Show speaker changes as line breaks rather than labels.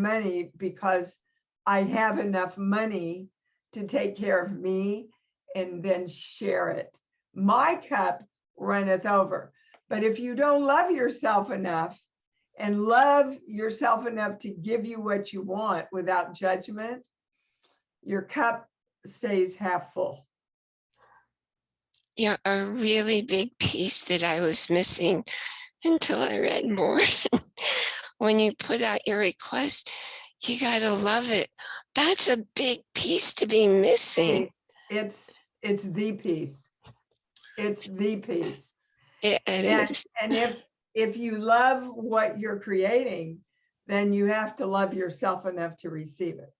money because I have enough money to take care of me and then share it. My cup runneth over. But if you don't love yourself enough and love yourself enough to give you what you want without judgment, your cup stays half full.
Yeah, a really big piece that I was missing until I read more. when you put out your request, you gotta love it. That's a big piece to be missing.
It's, it's the piece. It's the piece.
It, it
And,
is.
and if, if you love what you're creating, then you have to love yourself enough to receive it.